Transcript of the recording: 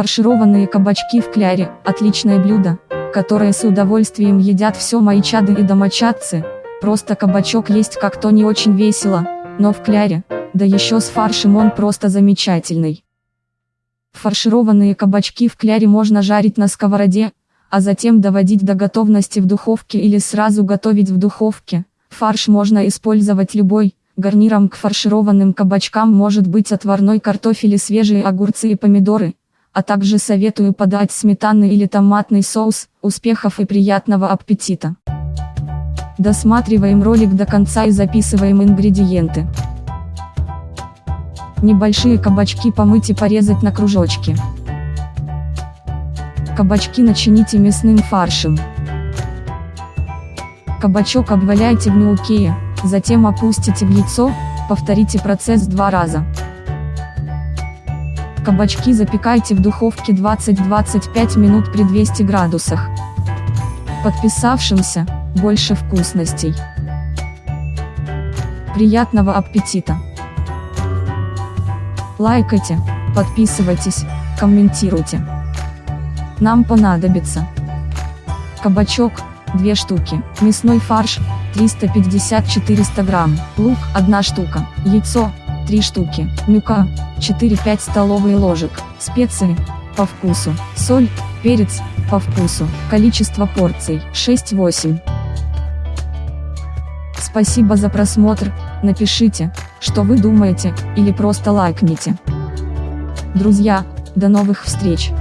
Фаршированные кабачки в кляре – отличное блюдо, которое с удовольствием едят все мои чады и домочадцы. Просто кабачок есть как-то не очень весело, но в кляре, да еще с фаршем он просто замечательный. Фаршированные кабачки в кляре можно жарить на сковороде, а затем доводить до готовности в духовке или сразу готовить в духовке. Фарш можно использовать любой, гарниром к фаршированным кабачкам может быть отварной картофель и свежие огурцы и помидоры, а также советую подать сметанный или томатный соус, успехов и приятного аппетита. Досматриваем ролик до конца и записываем ингредиенты. Небольшие кабачки помыть и порезать на кружочки. Кабачки начините мясным фаршем. Кабачок обваляйте в мелкие, затем опустите в яйцо, повторите процесс два раза. Кабачки запекайте в духовке 20-25 минут при 200 градусах. Подписавшимся, больше вкусностей. Приятного аппетита! Лайкайте, подписывайтесь, комментируйте. Нам понадобится кабачок, 2 штуки, мясной фарш, 350-400 грамм, лук, 1 штука, яйцо, 3 штуки, мука, 4-5 столовые ложек, специи, по вкусу, соль, перец, по вкусу, количество порций, 6-8. Спасибо за просмотр, напишите, что вы думаете, или просто лайкните. Друзья, до новых встреч!